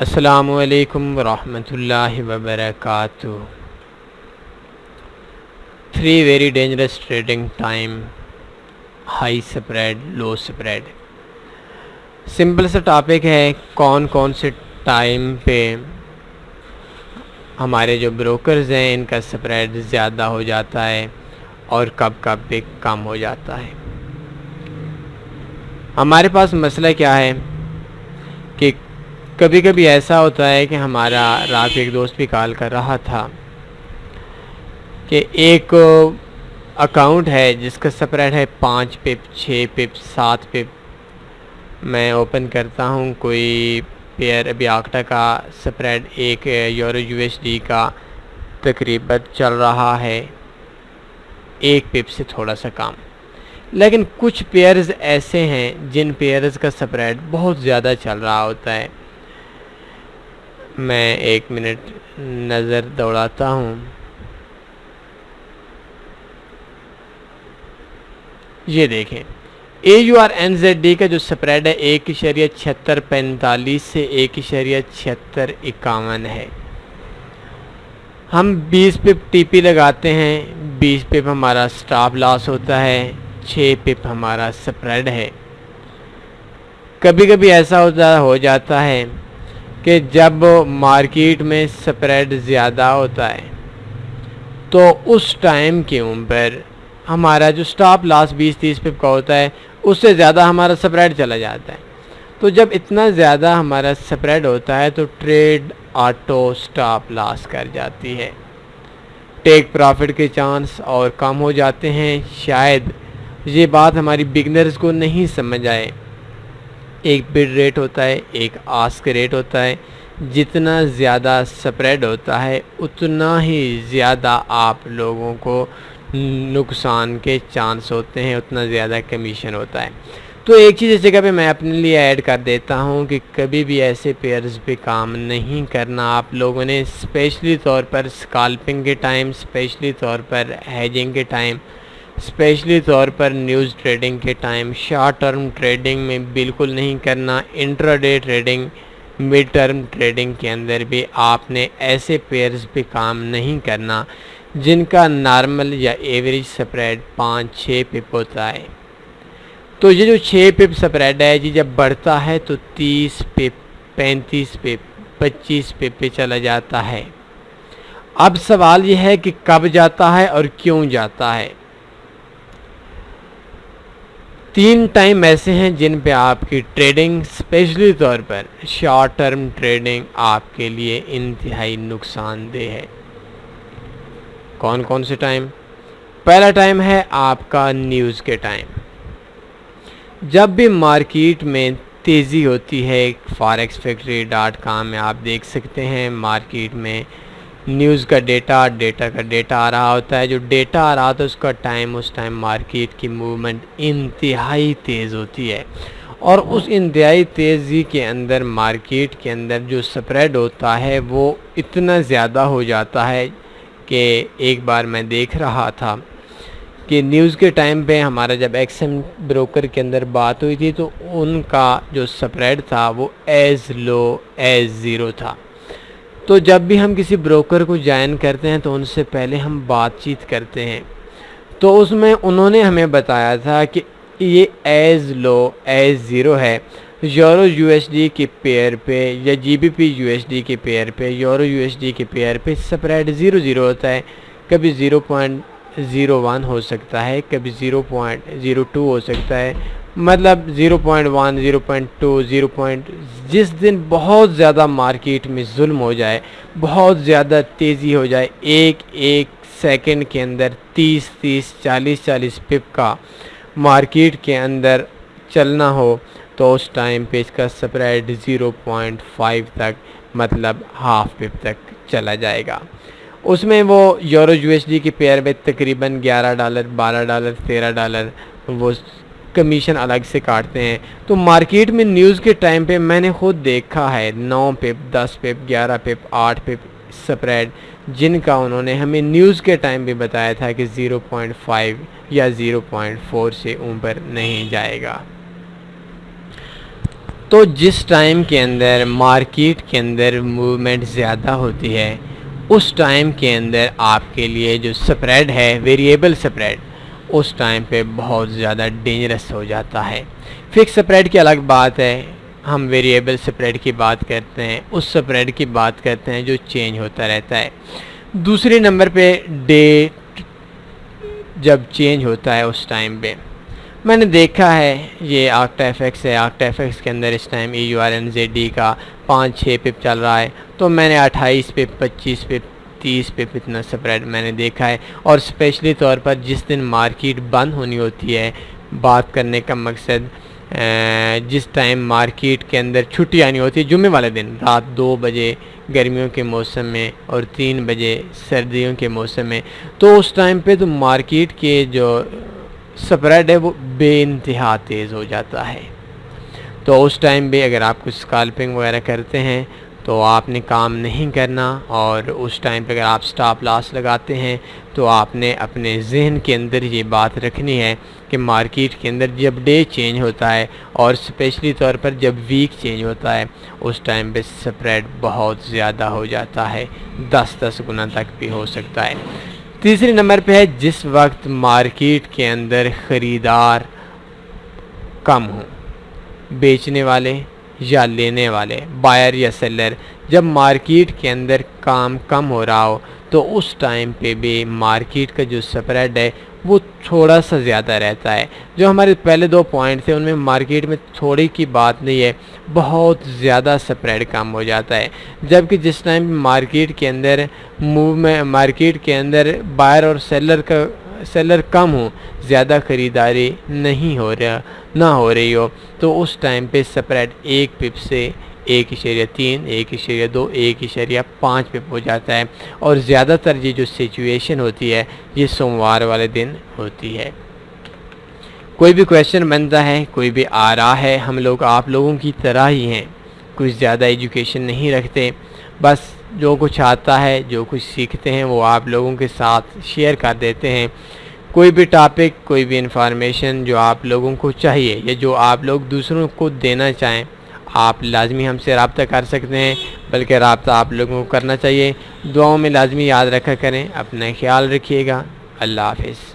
السلام علیکم ورحمۃ اللہ وبرکاتہ۔ Three very dangerous trading time high spread low spread simple سا ٹاپک ہے کون کون سے ٹائم پہ ہمارے جو بروکرز ہیں، ان کا سپریڈ زیادہ ہو جاتا ہے اور کب کب پہ کم ہو جاتا ہے۔ ہمارے پاس مسئلہ کیا ہے کہ کبھی کبھی ایسا ہوتا ہے کہ ہمارا رات ایک دوست بھی کال کر رہا تھا کہ ایک اکاؤنٹ ہے جس کا سپریڈ ہے پانچ پپ، چھ پپ، سات پپ۔ میں اوپن کرتا ہوں، کوئی پیئر ابھی آکٹا کا سپریڈ ایک یورو یو ایس ڈی کا تقریباً چل رہا ہے۔ ایک پپ سے تھوڑا سا کام۔ لیکن کچھ پیئرز ایسے ہیں جن پیئرز کا سپریڈ بہت زیادہ چل رہا ہوتا ہے۔ میں ایک منٹ نظر دوڑاتا ہوں۔ یہ دیکھیں۔ A U R N Z D کا جو سپریڈ ہے ایک اشریہ چھتر پینتالیس سے ایک اشریہ چھتر اکاون ہے۔ ہم بیس پپ ٹی پی لگاتے ہیں، بیس پپ ہمارا سٹاپ لاس ہوتا ہے، چھ پپ ہمارا سپریڈ ہے۔ کبھی کبھی ایسا ہوتا ہو جاتا ہے کہ جب مارکیٹ میں سپریڈ زیادہ ہوتا ہے، تو اس ٹائم کے اوپر ہمارا جو سٹاپ لاس بیس تیس پپ کا ہوتا ہے، اس سے زیادہ ہمارا سپریڈ چلا جاتا ہے۔ تو جب اتنا زیادہ ہمارا سپریڈ ہوتا ہے، تو ٹریڈ آٹو سٹاپ لاس کر جاتی ہے۔ ٹیک پرافٹ کے چانس اور کم ہو جاتے ہیں۔ شاید یہ بات ہماری بگنرز کو نہیں سمجھ آئے۔ ایک بڈ ریٹ ہوتا ہے، ایک آسک ریٹ ہوتا ہے۔ جتنا زیادہ سپریڈ ہوتا ہے، اتنا ہی زیادہ آپ لوگوں کو نقصان کے چانس ہوتے ہیں، اتنا زیادہ کمیشن ہوتا ہے۔ تو ایک چیز اس جگہ پہ میں اپنے لیے ایڈ کر دیتا ہوں کہ کبھی بھی ایسے پیئرز پہ کام نہیں کرنا۔ آپ لوگوں نے اسپیشلی طور پر اسکالپنگ کے ٹائم اسپیشلی طور پر ہیجنگ کے ٹائم اسپیشلی طور پر نیوز ٹریڈنگ کے ٹائم، شارٹ ٹرم ٹریڈنگ میں بالکل نہیں کرنا، intraday trading, mid term trading کے اندر بھی آپ نے ایسے پیئرز پہ کام نہیں کرنا جن کا نارمل یا ایوریج سپریڈ پانچ، چھ پپ ہوتا ہے۔ تو یہ جو چھ پپ سپریڈ ہے جی جب بڑھتا ہے تو تیس پپ، پینتیس پپ، پچیس پپ پہ چلا جاتا ہے۔ اب سوال یہ ہے کہ کب جاتا ہے اور کیوں جاتا ہے؟ تین ٹائم ایسے ہیں جن پہ آپ کی ٹریڈنگ اسپیشلی طور پر شارٹ ٹرم ٹریڈنگ آپ کے لیے انتہائی نقصان دہ ہے۔ کون کون سے ٹائم؟ پہلا ٹائم ہے آپ کا نیوز کے ٹائم۔ جب بھی مارکیٹ میں تیزی ہوتی ہے فاریکس فیکٹری ڈاٹ کام میں آپ دیکھ سکتے ہیں، مارکیٹ میں نیوز کا ڈیٹا ڈیٹا کا ڈیٹا آ رہا ہوتا ہے، جو ڈیٹا آ رہا ہوتا ہے، اس کا ٹائم، اس ٹائم مارکیٹ کی موومنٹ انتہائی تیز ہوتی ہے۔ اور اس انتہائی تیزی کے اندر، مارکیٹ کے اندر جو سپریڈ ہوتا ہے، وہ اتنا زیادہ ہو جاتا ہے کہ ایک بار میں دیکھ رہا تھا کہ نیوز کے ٹائم پہ ہمارا جب ایکسم بروکر کے اندر بات ہوئی تھی، تو ان کا جو سپریڈ تھا، وہ ایز لو، ایز زیرو تھا۔ تو جب بھی ہم کسی بروکر کو جوائن کرتے ہیں تو ان سے پہلے ہم بات چیت کرتے ہیں۔ تو اس میں انہوں نے ہمیں بتایا تھا کہ یہ ایز لو ایز زیرو ہے۔ یورو یو ایس ڈی کے پیئر پہ یا G B P U S D کے پیئر پہ، یورو یو ایس ڈی کے پیئر پہ سپریڈ زیرو زیرو ہوتا ہے۔ کبھی زیرو پوائنٹ زیرو ون ہو سکتا ہے، کبھی زیرو پوائنٹ زیرو ٹو ہو سکتا ہے۔ مطلب zero point one, zero point two, zero point, جس دن بہت زیادہ مارکیٹ میں ظلم ہو جائے، بہت زیادہ تیزی ہو جائے، ایک ایک سیکنڈ کے اندر تیس تیس چالیس چالیس پپ کا مارکیٹ کے اندر چلنا ہو، تو اس ٹائم پہ اس کا سپریڈ زیرو پوائنٹ فائیو تک مطلب ہاف پپ تک چلا جائے گا۔ اس میں وہ یورو یو ایس ڈی کے پیئر میں تقریباً گیارہ ڈالر، بارہ ڈالر، تیرہ ڈالر، وہ کمیشن الگ سے کاٹتے ہیں۔ تو مارکیٹ میں نیوز کے ٹائم پہ میں نے خود دیکھا ہے، نو پپ، دس پپ، گیارہ پپ، آٹھ پپ سپریڈ، جن کا انہوں نے ہمیں نیوز کے ٹائم بھی بتایا تھا کہ زیرو پوائنٹ فائیو یا زیرو پوائنٹ فور سے اوپر نہیں جائے گا۔ تو جس ٹائم کے اندر مارکیٹ کے اندر موومنٹ زیادہ ہوتی ہے، اس ٹائم کے اندر آپ کے لیے جو سپریڈ ہے، ویریبل سپریڈ اس ٹائم پہ بہت زیادہ ڈینجرس ہو جاتا ہے۔ فکس سپریڈ کی الگ بات ہے۔ ہم ویریبل سپریڈ کی بات کرتے ہیں۔ اس سپریڈ کی بات کرتے ہیں جو چینج ہوتا رہتا ہے۔ دوسرے نمبر پہ ڈیٹ جب چینج ہوتا ہے اس ٹائم پہ۔ میں نے دیکھا ہے یہ آکٹا ایف ایکس ہے۔ آکٹا ایف ایکس کے اندر اس time E U R N Z D کا پانچ چھ پپ چل رہا ہے۔ تو میں نے اٹھائیس پپ پچیس پپ تیس پپ اتنا سپریڈ میں نے دیکھا ہے اور اسپیشلی طور پر جس دن مارکیٹ بند ہونی ہوتی ہے، بات کرنے کا مقصد جس ٹائم مارکیٹ کے اندر چھٹی آنی ہوتی ہے، جمعے والے دن، رات دو بجے گرمیوں کے موسم میں اور تین بجے سردیوں کے موسم میں۔ تو اس ٹائم پہ تو مارکیٹ کے جو سپریڈ ہے وہ بے انتہا تیز ہو جاتا ہے۔ تو اس ٹائم بھی اگر آپ کچھ اسکالپنگ وغیرہ کرتے ہیں تو آپ نے کام نہیں کرنا اور اس ٹائم پہ اگر آپ سٹاپ لاس لگاتے ہیں تو آپ نے اپنے ذہن کے اندر یہ بات رکھنی ہے کہ مارکیٹ کے اندر جب ڈے چینج ہوتا ہے اور اسپیشلی طور پر جب ویک چینج ہوتا ہے، اس ٹائم پہ سپریڈ بہت زیادہ ہو جاتا ہے، دس دس گنا تک بھی ہو سکتا ہے۔ تیسری نمبر پہ ہے، جس وقت مارکیٹ کے اندر خریدار کم ہوں، بیچنے والے یا لینے والے۔ بائر یا سیلر، جب مارکیٹ کے اندر کام کم ہو رہا ہو، تو اس ٹائم پہ بھی مارکیٹ کا جو سپریڈ ہے، وہ تھوڑا سا زیادہ رہتا ہے۔ جو ہمارے پہلے دو پوائنٹ تھے، ان میں مارکیٹ میں تھوڑی کی بات نہیں ہے، بہت زیادہ سپریڈ کم ہو جاتا ہے۔ جبکہ جس ٹائم مارکیٹ کے اندر موو میں مارکیٹ کے اندر بائر اور سیلر کا سیلر کم ہوں، زیادہ خریداری نہیں ہو رہا، نہ ہو رہی ہو۔ تو اس ٹائم پہ سپریڈ ایک پپ سے ایک اشاریہ تین، ایک اشاریہ دو، ایک اشاریہ پانچ پہ ہو جاتا ہے۔ اور زیادہ تر یہ جو سچویشن ہوتی ہے، یہ سوموار والے دن ہوتی ہے۔ کوئی بھی کویشچن بنتا ہے، کوئی بھی آ رہا ہے، ہم لوگ آپ لوگوں کی طرح ہی ہیں۔ کچھ زیادہ ایجوکیشن نہیں رکھتے، بس جو کچھ آتا ہے، جو کچھ سیکھتے ہیں، وہ آپ لوگوں کے ساتھ شیئر کر دیتے ہیں۔ کوئی بھی ٹاپک کوئی بھی انفارمیشن جو آپ لوگوں کو چاہیے یا جو آپ لوگ دوسروں کو دینا چاہیں، آپ لازمی ہم سے رابطہ کر سکتے ہیں، بلکہ رابطہ آپ لوگوں کو کرنا چاہیے۔ دعاؤں میں لازمی یاد رکھا کریں، اپنا خیال رکھیے گا۔ اللہ حافظ۔